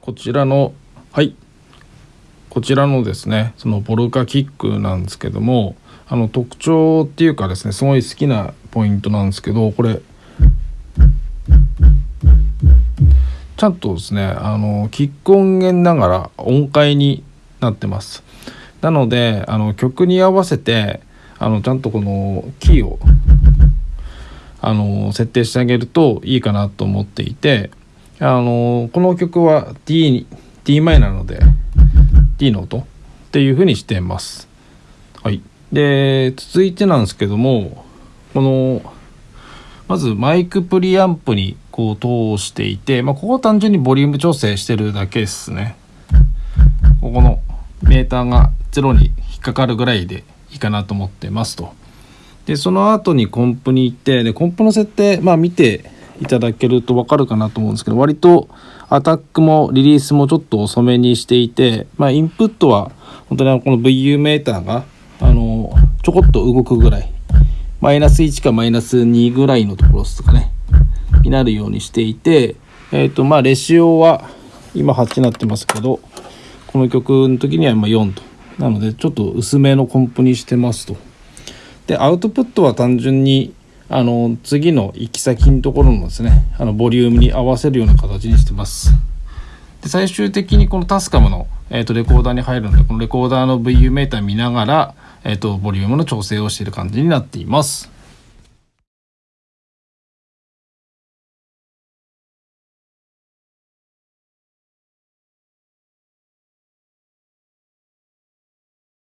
こちらのはい。こちらのですねそのポルカキックなんですけどもあの特徴っていうかですねすごい好きなポイントなんですけどこれちゃんとですねあのキック音源ながら音階になってます。なのであの曲に合わせてあのちゃんとこのキーをあの設定してあげるといいかなと思っていてあのこの曲は D, D マイなので D の音っていう風にしてます。はい、で続いてなんですけどもこのまずマイクプリアンプにこう通していて、まあ、ここは単純にボリューム調整してるだけですね。ここのメーターが0に引っかかるぐらいでいいかなと思ってますと。でその後にコンプに行ってでコンプの設定まあ見ていただけると分かるかなと思うんですけど割とアタックもリリースもちょっと遅めにしていて、まあ、インプットは本当にこの VU メーターがあのちょこっと動くぐらいマイナス1かマイナス2ぐらいのところですかねになるようにしていて、えっ、ー、とまあレシオは今8になってますけどこの曲の時には今4と。なのでちょっと薄めのコンプにしてますと。でアウトプットは単純にあの次の行き先のところのですねあのボリュームに合わせるような形にしてます。で最終的にこのタスカムの、えーと、レコーダーに入るのでこのレコーダーの VU メーター見ながら、えーとボリュームの調整をしている感じになっています。